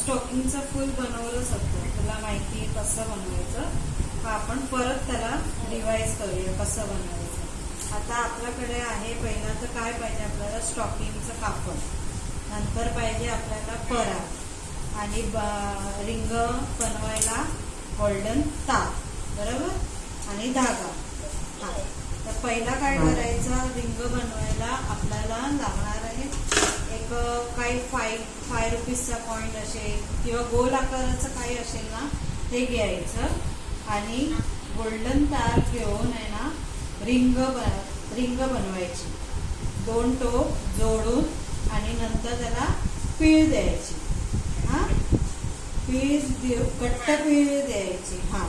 स्टॉकिंगचं फुल बनवलंच होतं तुला माहिती आहे कसं बनवायचं? हा आपण परत त्याला रिवाईज करूया कसं बनवायचं. आता आपल्याकडे आहे पहिला तर काय पाहिजे आपल्याला? स्टॉकिंगचं कापड. नंतर पाहिजे आपल्याला परा आणि रिंग बनवायला गोल्डन तार. बरोबर? आणि धागा. हा. तर पहिला काय करायचं? रिंग बनवायला आपल्याला लागणार काही फाय फाय रुपीजचा पॉईंट असेल किंवा गोल आकाराचं काही असेल ना ते घ्यायचं. आणि गोल्डन तार घेऊन आहे ना रिंग बन रिंग बनवायची. दोन टोप जोडून आणि नंतर त्याला पीळ द्यायची. हां? पीळ देऊ कट्ट पीळ द्यायची. हां.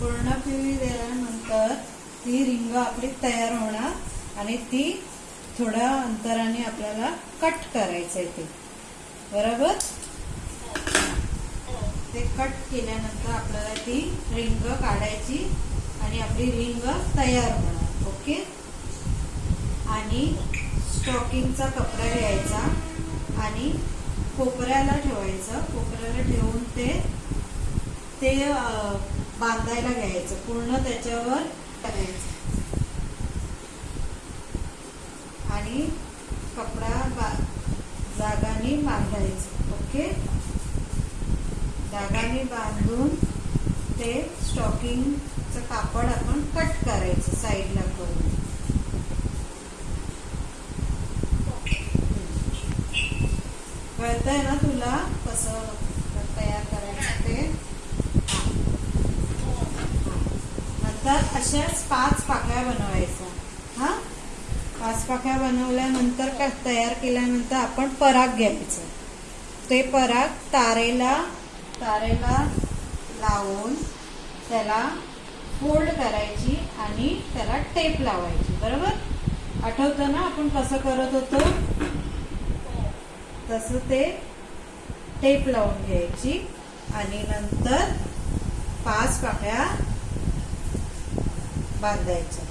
पूर्ण पीळ दिल्यानंतर ती रिंग आपली तयार होणार आणि ती थोड्या अंतराने आपल्याला कट करायचं आहे ते. बरोबर? ते कट केल्यानंतर आपल्याला ती रिंग काढायची आणि आपली रिंग तयार होणार ओके? आणि स्टॉकिंगचा कपडा घ्यायचा आणि कोपऱ्याला ठेवायचं. कोपऱ्याला ठेवून ते ते बांधायला घ्यायचं. पूर्ण त्याच्यावर करायचं आणि कपडा बा जागाने बांधायचं ओके? जागाने बांधून ते स्टॉकिंगचं कापड आपण कट करायचं साईडला करून. कळतंय ना तुला कसं तयार करायचं ते? नंतर अशाच पाच पाकळ्या बनवायच्या. हा पाच बनवल्यानंतर तयार केल्यानंतर आपण पराग घ्यायचं. ते पराग तारेला तारेला लावून त्याला फोल्ड करायची आणि त्याला टेप लावायची. बरोबर? आठवतं ना आपण कसं करत होतो? तसं ते टेप लावून घ्यायची आणि नंतर पाच पाकळ्या बांधायच्या.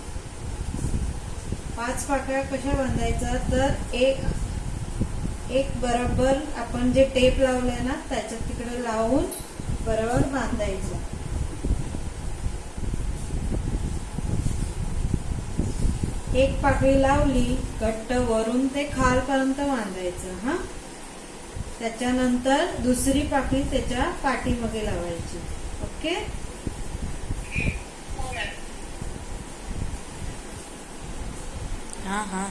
पाच पाकळ्या कशा बांधायच्या? तर एक एक बरोबर आपण जे टेप लावलंय ना त्याच्यात तिकडे लावून बरोबर बांधायचं. एक पाकळी लावली घट्ट वरून ते खालपर्यंत बांधायचं हा? त्याच्यानंतर दुसरी पाकळी त्याच्या पाठीमागे लावायची. ओके? हा हा.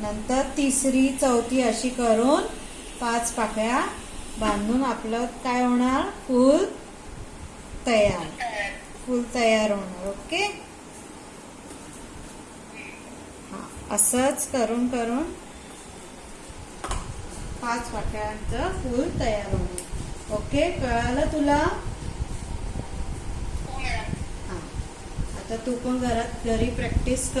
नंतर तिसरी चौथी अशी करून पाच पाकळ्या बांधून आपलं काय होणार? फूल तयार. फूल तयार होणार ओके? हा असंच करून करून पाच पाकळ्यांचं फूल तयार होणार ओके कळालं तुला? हा. आता तू पण घरात घरी प्रॅक्टिस कर.